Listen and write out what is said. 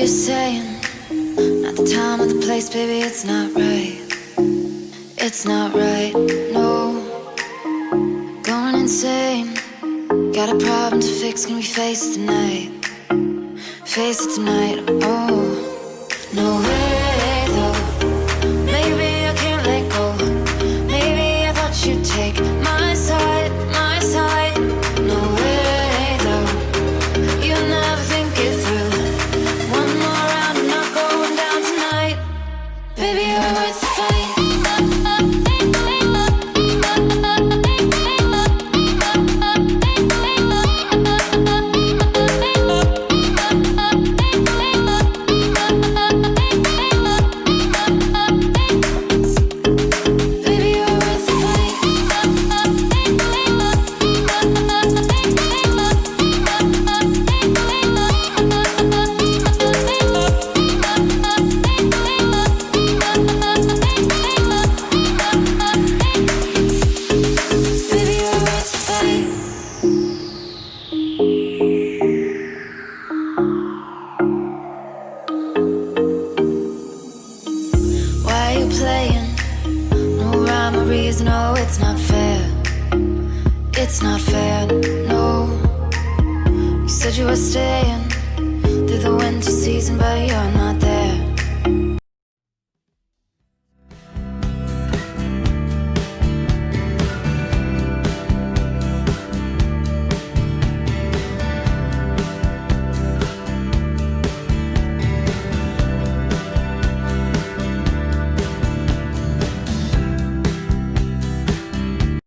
you're saying? Not the time or the place, baby, it's not right. It's not right, no. Going insane. Got a problem to fix, can we face it tonight? Face it tonight, oh It's not fair, no. You said you were staying through the winter season, but you're not